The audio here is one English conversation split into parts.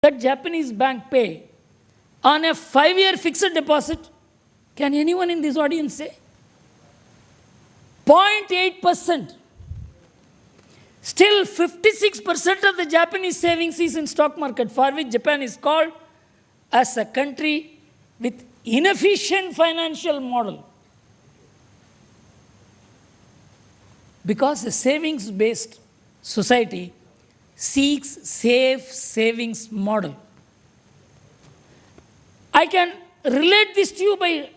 that Japanese bank pay on a five-year fixed deposit? Can anyone in this audience say? 0.8%. Still 56% of the Japanese savings is in stock market, for which Japan is called as a country with inefficient financial model. Because a savings-based society seeks safe savings model. I can relate this to you by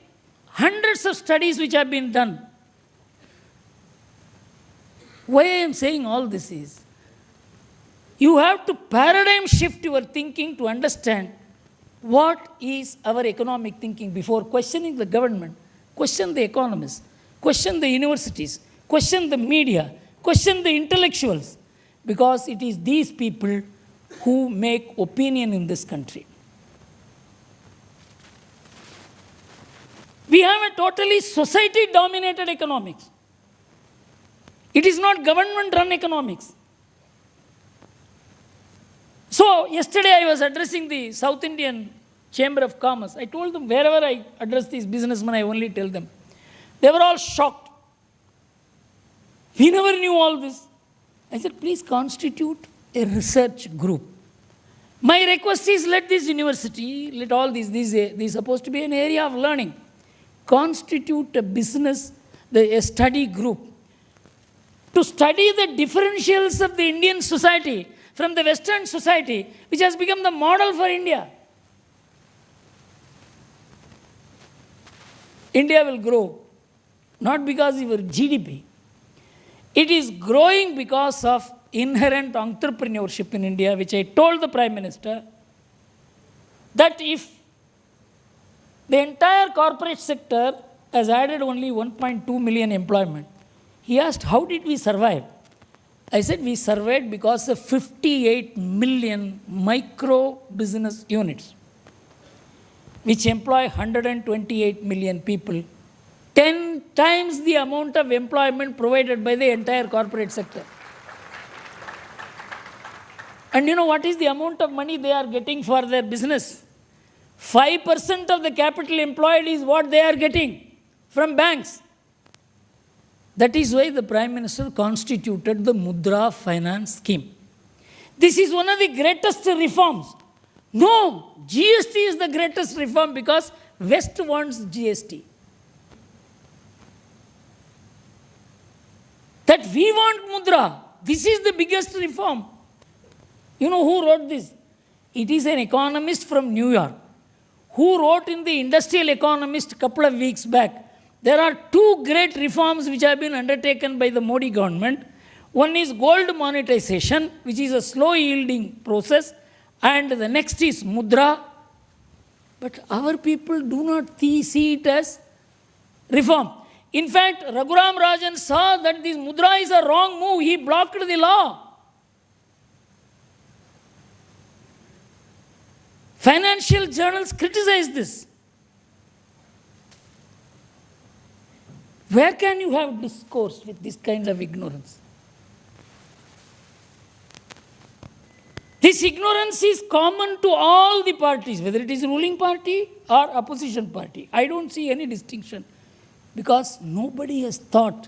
hundreds of studies which have been done. Why I am saying all this is, you have to paradigm shift your thinking to understand what is our economic thinking before questioning the government, question the economists, question the universities, question the media, question the intellectuals, because it is these people who make opinion in this country. We have a totally society dominated economics. It is not government run economics. So, yesterday I was addressing the South Indian Chamber of Commerce. I told them wherever I address these businessmen, I only tell them. They were all shocked. We never knew all this. I said, please constitute a research group. My request is let this university, let all these, these, this is supposed to be an area of learning. Constitute a business, the, a study group to study the differentials of the Indian society from the Western society, which has become the model for India. India will grow, not because of your GDP. It is growing because of inherent entrepreneurship in India, which I told the Prime Minister that if the entire corporate sector has added only 1.2 million employment, he asked, How did we survive? I said, We survived because of 58 million micro business units, which employ 128 million people, 10 times the amount of employment provided by the entire corporate sector. And you know what is the amount of money they are getting for their business? 5% of the capital employed is what they are getting from banks. That is why the Prime Minister constituted the Mudra Finance Scheme. This is one of the greatest reforms. No, GST is the greatest reform because West wants GST. That we want Mudra. This is the biggest reform. You know who wrote this? It is an economist from New York who wrote in the Industrial Economist a couple of weeks back there are two great reforms which have been undertaken by the Modi government. One is gold monetization, which is a slow yielding process, and the next is mudra. But our people do not see it as reform. In fact, Raghuram Rajan saw that this mudra is a wrong move. He blocked the law. Financial journals criticized this. Where can you have discourse with this kind of ignorance? This ignorance is common to all the parties, whether it is ruling party or opposition party. I don't see any distinction because nobody has thought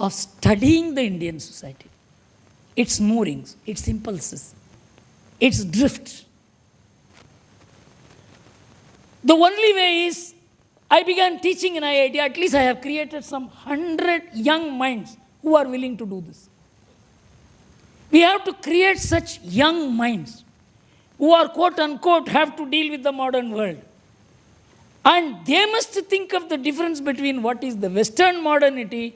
of studying the Indian society, its moorings, its impulses, its drift. The only way is I began teaching in IIT, at least I have created some hundred young minds who are willing to do this. We have to create such young minds who are quote unquote have to deal with the modern world. And they must think of the difference between what is the Western modernity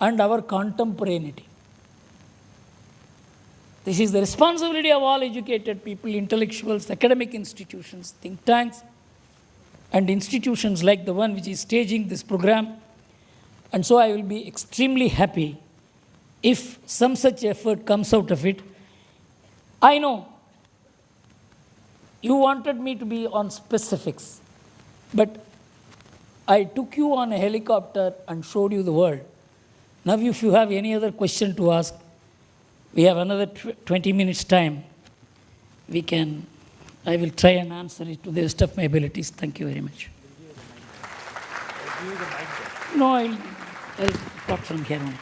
and our contemporaneity. This is the responsibility of all educated people, intellectuals, academic institutions, think tanks, and institutions like the one which is staging this program. And so I will be extremely happy if some such effort comes out of it. I know you wanted me to be on specifics, but I took you on a helicopter and showed you the world. Now, if you have any other question to ask, we have another 20 minutes time. We can I will try and answer it to the best of my abilities. Thank you very much. No, I'll, I'll talk from here on.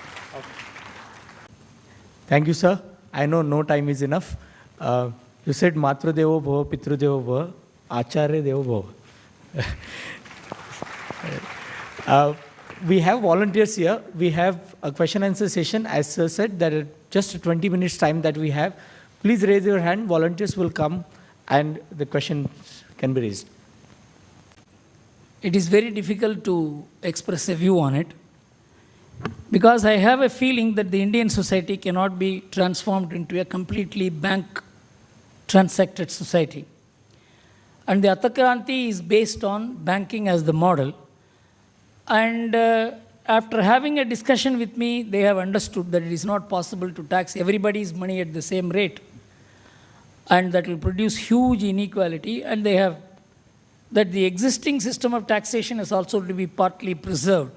Thank you, sir. I know no time is enough. Uh, you said Matru Devo Bhava, Pitru Devo Bhava, Acharya Devo Bhava. uh, we have volunteers here. We have a question and answer session. As I said, that are just 20 minutes time that we have. Please raise your hand. Volunteers will come and the questions can be raised. It is very difficult to express a view on it because I have a feeling that the Indian society cannot be transformed into a completely bank transacted society. And the Arthakranti is based on banking as the model. And uh, after having a discussion with me, they have understood that it is not possible to tax everybody's money at the same rate. And that will produce huge inequality. And they have that the existing system of taxation is also to be partly preserved.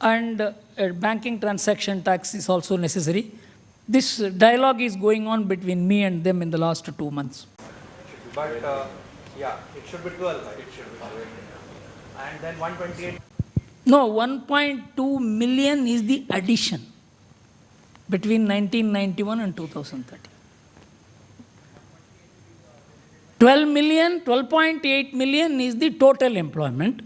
And uh, a banking transaction tax is also necessary. This dialogue is going on between me and them in the last two months. But uh, yeah, it should be 12. Right? It should be 12. And then 128. No, 1.2 million is the addition between 1991 and 2013. 12 million, 12.8 million is the total employment,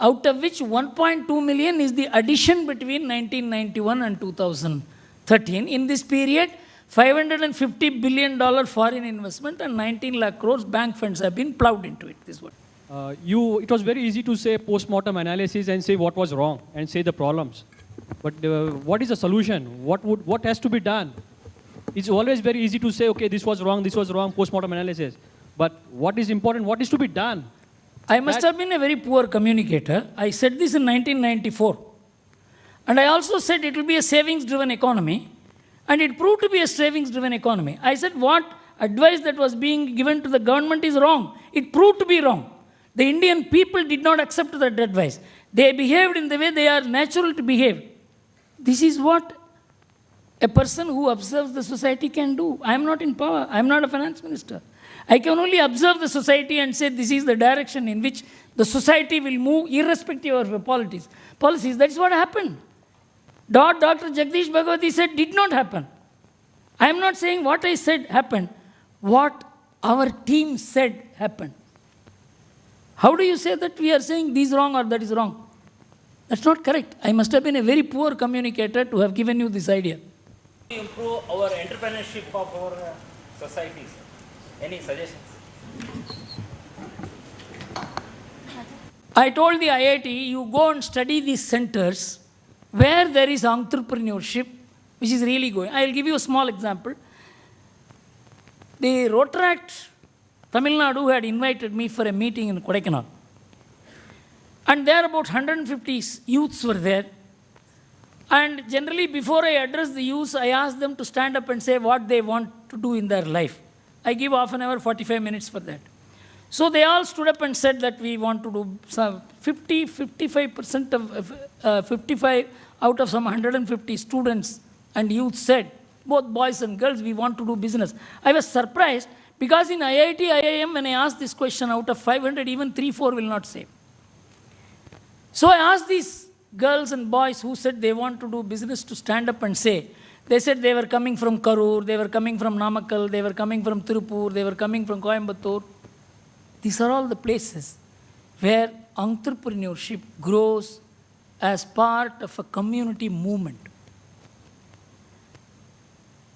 out of which 1.2 million is the addition between 1991 and 2013. In this period, 550 billion dollar foreign investment and 19 lakh crores bank funds have been plowed into it. This one. Uh, you, it was very easy to say post-mortem analysis and say what was wrong and say the problems. But uh, what is the solution? What, would, what has to be done? It's always very easy to say, okay, this was wrong, this was wrong, post-mortem analysis. But what is important? What is to be done? I must That- have been a very poor communicator. I said this in 1994. And I also said it will be a savings driven economy. And it proved to be a savings driven economy. I said what advice that was being given to the government is wrong. It proved to be wrong. The Indian people did not accept that advice. They behaved in the way they are natural to behave. This is what a person who observes the society can do. I am not in power. I am not a finance minister. I can only observe the society and say this is the direction in which the society will move irrespective of policies. Policies, that's what happened. Dr. Jagdish Bhagwati said did not happen. I am not saying what I said happened. What our team said happened. How do you say that we are saying this wrong or that is wrong? That's not correct. I must have been a very poor communicator to have given you this idea. Improve our entrepreneurship of our uh, societies. Any suggestions? I told the IIT, you go and study these centers where there is entrepreneurship, which is really going. I will give you a small example. The Rotaract Tamil Nadu had invited me for a meeting in Kodaikanal. And there about 150 youths were there. And generally, before I address the youths, I ask them to stand up and say what they want to do in their life. I give half an hour, 45 minutes for that. So they all stood up and said that we want to do some 50, 55% of, uh, 55 out of some 150 students and youth said, both boys and girls, we want to do business. I was surprised because in IIT, IIM, when I asked this question out of 500, even 3, 4 will not say. So I asked these girls and boys who said they want to do business to stand up and say, they said they were coming from Karur, they were coming from Namakkal, they were coming from Tirupur, they were coming from Coimbatore. These are all the places where entrepreneurship grows as part of a community movement.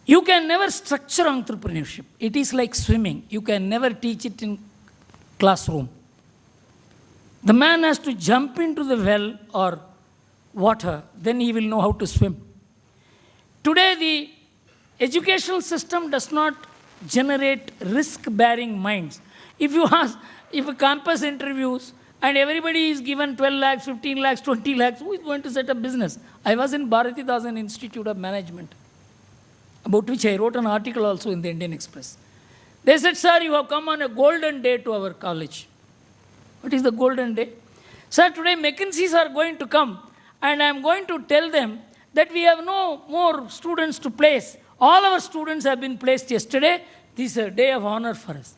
You can never structure entrepreneurship. It is like swimming. You can never teach it in classroom. The man has to jump into the well or water, then he will know how to swim. Today, the educational system does not generate risk bearing minds. If you ask, if a campus interviews and everybody is given 12 lakhs, 15 lakhs, 20 lakhs, who is going to set up business? I was in Bharati Bharatidasan Institute of Management, about which I wrote an article also in the Indian Express. They said, Sir, you have come on a golden day to our college. What is the golden day? Sir, today McKinseys are going to come, and I am going to tell them that we have no more students to place. All our students have been placed yesterday. This is a day of honor for us.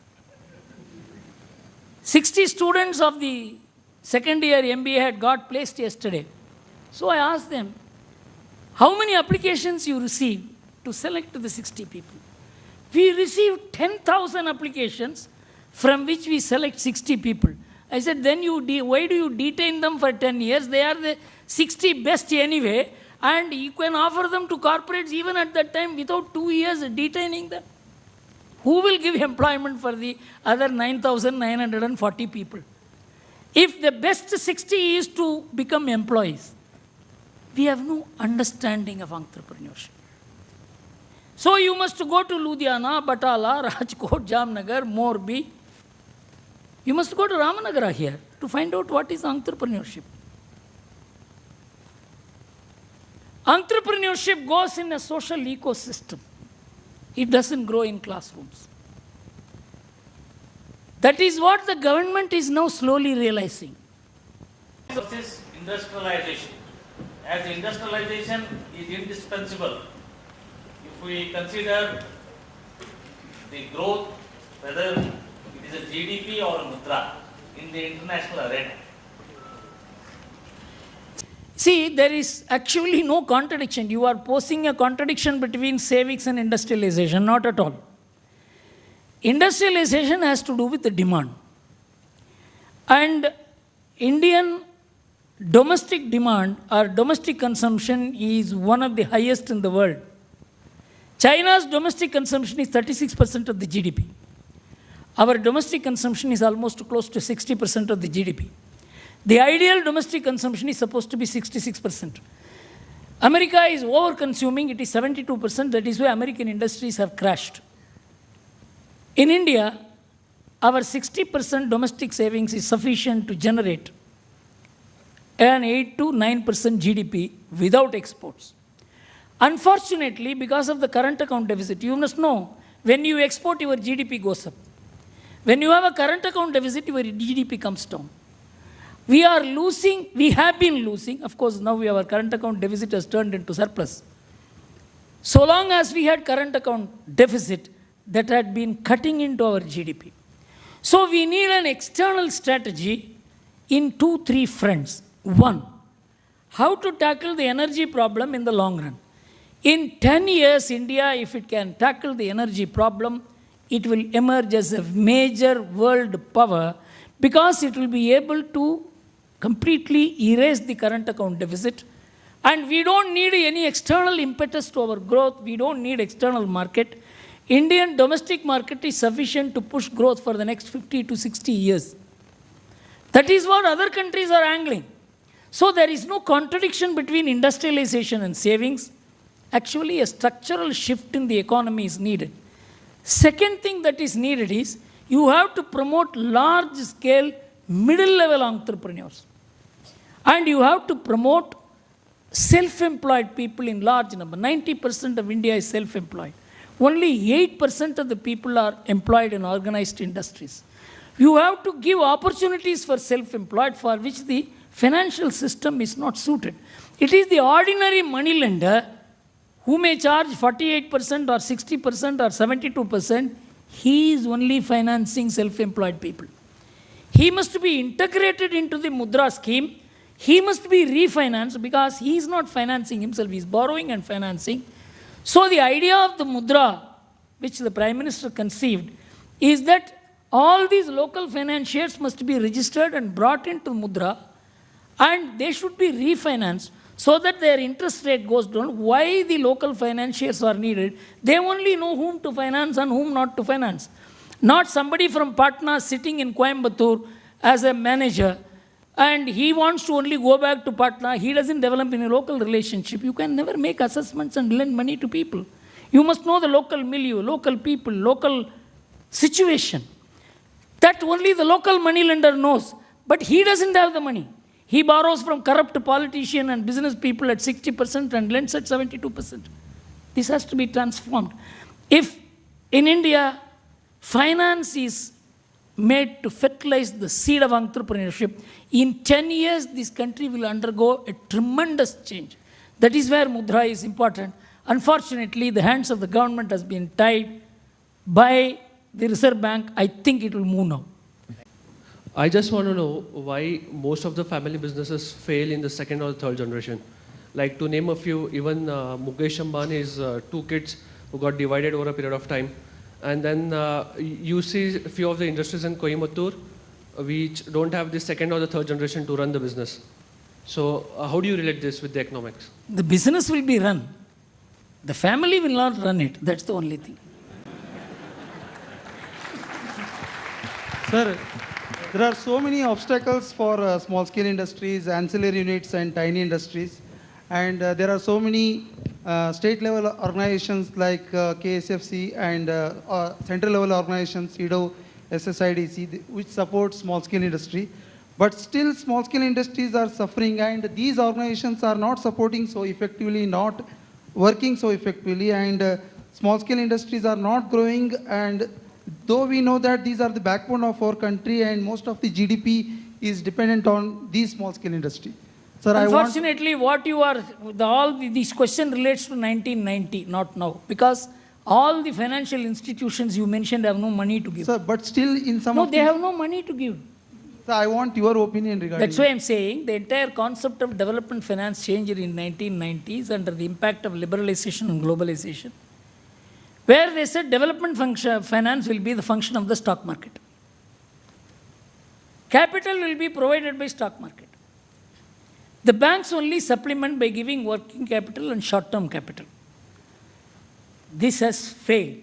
60 students of the second year MBA had got placed yesterday. So I asked them, how many applications you received to select the 60 people? We received 10,000 applications from which we select 60 people. I said, then you why do you detain them for 10 years? They are the 60 best anyway, and you can offer them to corporates even at that time without two years detaining them. Who will give employment for the other 9,940 people? If the best 60 is to become employees, we have no understanding of entrepreneurship. So you must go to Ludhiana, Batala, Rajkot, Jamnagar, Morbi. You must go to Ramanagara here to find out what is entrepreneurship. Entrepreneurship goes in a social ecosystem. It doesn't grow in classrooms. That is what the government is now slowly realizing. versus industrialization. As industrialization is indispensable, if we consider the growth, whether it is a GDP or a mudra in the international arena. See, there is actually no contradiction. You are posing a contradiction between savings and industrialization, not at all. Industrialization has to do with the demand. And Indian domestic demand or domestic consumption is one of the highest in the world. China's domestic consumption is 36% of the GDP. Our domestic consumption is almost close to 60% of the GDP. The ideal domestic consumption is supposed to be 66%. America is over consuming, it is 72%. That is why American industries have crashed. In India, our 60% domestic savings is sufficient to generate an 8 to 9% GDP without exports. Unfortunately, because of the current account deficit, you must know when you export, your GDP goes up. When you have a current account deficit, your GDP comes down. We are losing, we have been losing. Of course, now we our current account deficit has turned into surplus. So long as we had current account deficit, that had been cutting into our GDP. So we need an external strategy in two, three fronts. One, how to tackle the energy problem in the long run. In 10 years, India, if it can tackle the energy problem, it will emerge as a major world power because it will be able to completely erase the current account deficit. And we don't need any external impetus to our growth. We don't need external market. Indian domestic market is sufficient to push growth for the next 50 to 60 years. That is what other countries are angling. So there is no contradiction between industrialization and savings. Actually, a structural shift in the economy is needed. Second thing that is needed is you have to promote large scale middle level entrepreneurs. And you have to promote self employed people in large number. 90% of India is self employed. Only 8% of the people are employed in organized industries. You have to give opportunities for self employed for which the financial system is not suited. It is the ordinary money lender who may charge 48% or 60% or 72%. He is only financing self employed people. He must be integrated into the Mudra scheme. He must be refinanced because he is not financing himself, he is borrowing and financing. So, the idea of the Mudra, which the Prime Minister conceived, is that all these local financiers must be registered and brought into Mudra and they should be refinanced so that their interest rate goes down. Why the local financiers are needed? They only know whom to finance and whom not to finance. Not somebody from Patna sitting in Coimbatore as a manager and he wants to only go back to Patna. He doesn't develop any local relationship. You can never make assessments and lend money to people. You must know the local milieu, local people, local situation. That only the local money lender knows. But he doesn't have the money. He borrows from corrupt politician and business people at 60% and lends at 72%. This has to be transformed. If in India, finance is made to fertilize the seed of entrepreneurship, in 10 years, this country will undergo a tremendous change. That is where Mudra is important. Unfortunately, the hands of the government has been tied by the Reserve Bank. I think it will move now. I just want to know why most of the family businesses fail in the second or third generation. Like to name a few, even uh, Mukesh Ambani's uh, two kids who got divided over a period of time. And then uh, you see a few of the industries in Coimbatore uh, which don't have the second or the third generation to run the business. So uh, how do you relate this with the economics? The business will be run. The family will not run it. That's the only thing. Sir, there are so many obstacles for uh, small scale industries, ancillary units, and tiny industries. And uh, there are so many state level organizations like uh, KSFC and uh, uh, central level organizations, EDO, SSIDC, which support small scale industry. But still, small scale industries are suffering, and these organizations are not supporting so effectively, not working so effectively, and uh, small scale industries are not growing. And though we know that these are the backbone of our country, and most of the GDP is dependent on these small scale industry. Sir. Unfortunately, what you are, the, all the, this question relates to 1990, not now. Because all the financial institutions you mentioned have no money to give. Sir, but still in some no, they the, have no money to give. Sir, I want your opinion regarding. That's why I'm saying the entire concept of development finance changed in 1990s under the impact of liberalization and globalization, where they said development function, finance will be the function of the stock market. Capital will be provided by stock market. The banks only supplement by giving working capital and short-term capital. This has failed.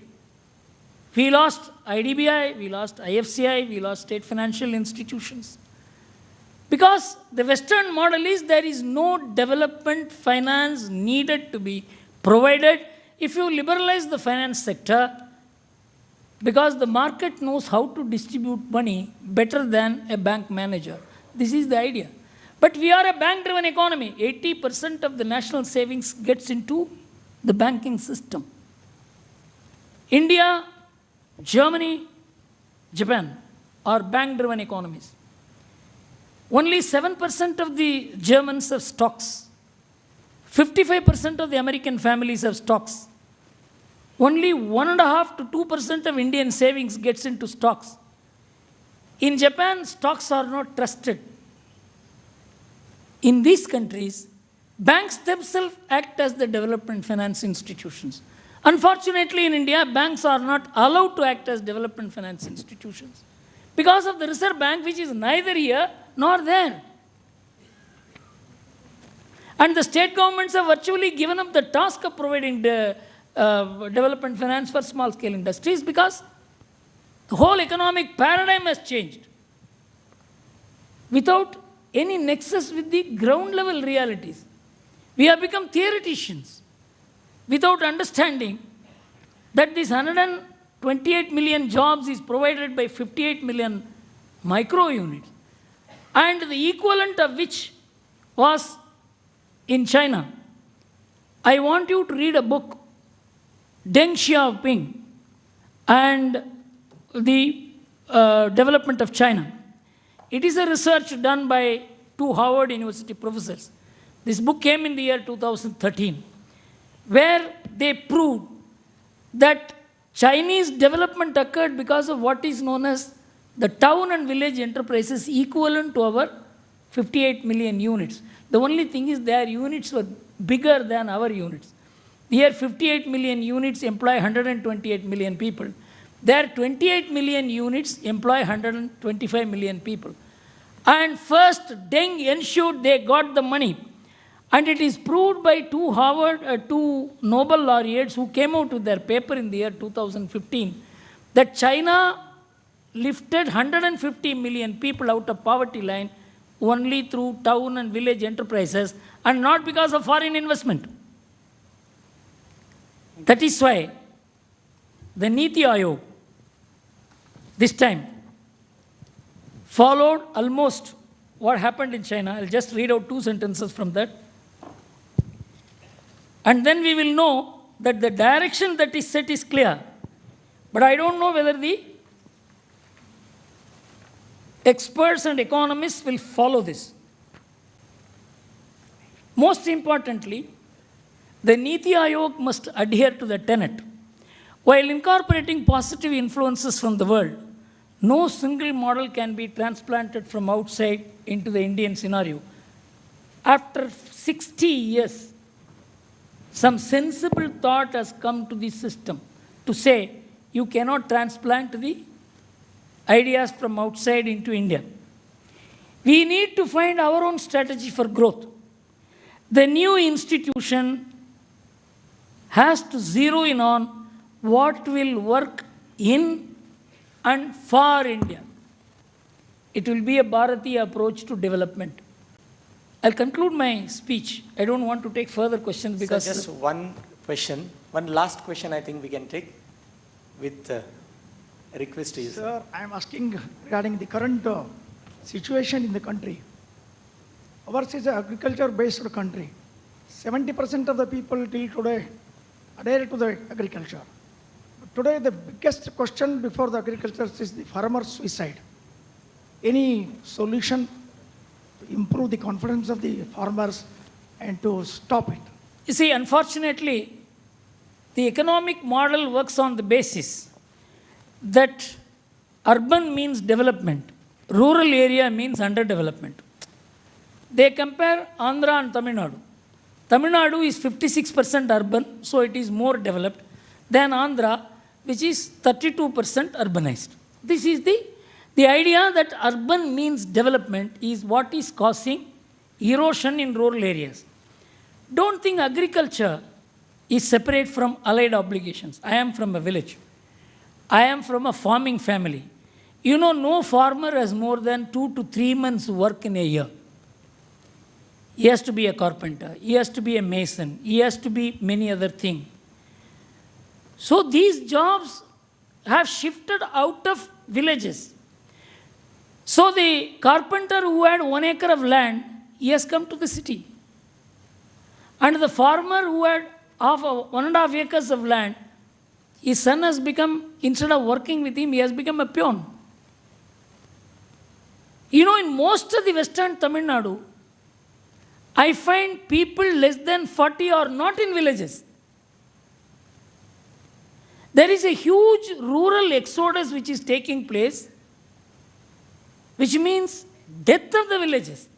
We lost IDBI, we lost IFCI, we lost state financial institutions. Because the Western model is there is no development finance needed to be provided if you liberalize the finance sector because the market knows how to distribute money better than a bank manager. This is the idea. But we are a bank driven economy. 80% of the national savings gets into the banking system. India, Germany, Japan are bank driven economies. Only 7% of the Germans have stocks. 55% of the American families have stocks. Only 1.5 to 2% of Indian savings gets into stocks. In Japan, stocks are not trusted. In these countries, banks themselves act as the development finance institutions. Unfortunately, in India, banks are not allowed to act as development finance institutions because of the Reserve Bank, which is neither here nor there. And the state governments have virtually given up the task of providing uh, development finance for small scale industries because the whole economic paradigm has changed without any nexus with the ground level realities. We have become theoreticians without understanding that this 128 million jobs is provided by 58 million micro units and the equivalent of which was in China. I want you to read a book, Deng Xiaoping and the uh, Development of China. It is a research done by two Harvard University professors. This book came in the year 2013, where they proved that Chinese development occurred because of what is known as the town and village enterprises equivalent to our 58 million units. The only thing is their units were bigger than our units. Here 58 million units employ 128 million people. Their 28 million units employ 125 million people. And first, Deng ensured they got the money. And it is proved by two Harvard, uh, two Nobel laureates who came out with their paper in the year 2015 that China lifted 150 million people out of poverty line only through town and village enterprises and not because of foreign investment. That is why the Niti Aayog this time followed almost what happened in China. I'll just read out two sentences from that. And then we will know that the direction that is set is clear. But I don't know whether the experts and economists will follow this. Most importantly, the Niti Aayog must adhere to the tenet. While incorporating positive influences from the world, No single model can be transplanted from outside into the Indian scenario. After 60 years, some sensible thought has come to the system to say you cannot transplant the ideas from outside into India. We need to find our own strategy for growth. The new institution has to zero in on what will work in and for India. It will be a Bharati approach to development. I'll conclude my speech. I don't want to take further questions Sir, because just one question, one last question I think we can take with uh, request to you. sir. Sir, I am asking regarding the current uh, situation in the country. Ours is an agriculture-based country. 70% of the people till today adhere to the agriculture. Today, the biggest question before the agriculture is the farmer suicide. Any solution to improve the confidence of the farmers and to stop it? You see, unfortunately, the economic model works on the basis that urban means development, rural area means underdevelopment. They compare Andhra and Tamil Nadu. Tamil Nadu is 56% urban, so it is more developed than Andhra, which is 32% urbanized. This is the, the idea that urban means development is what is causing erosion in rural areas. Don't think agriculture is separate from allied obligations. I am from a village. I am from a farming family. You know, no farmer has more than two to three months' work in a year. He has to be a carpenter, he has to be a mason, he has to be many other things. So these jobs have shifted out of villages. So the carpenter who had one acre of land, he has come to the city. And the farmer who had half one and a half acres of land, his son has become, instead of working with him, he has become a peon. You know, in most of the western Tamil Nadu, I find people less than 40 are not in villages. There is a huge rural exodus which is taking place, which means death of the villages.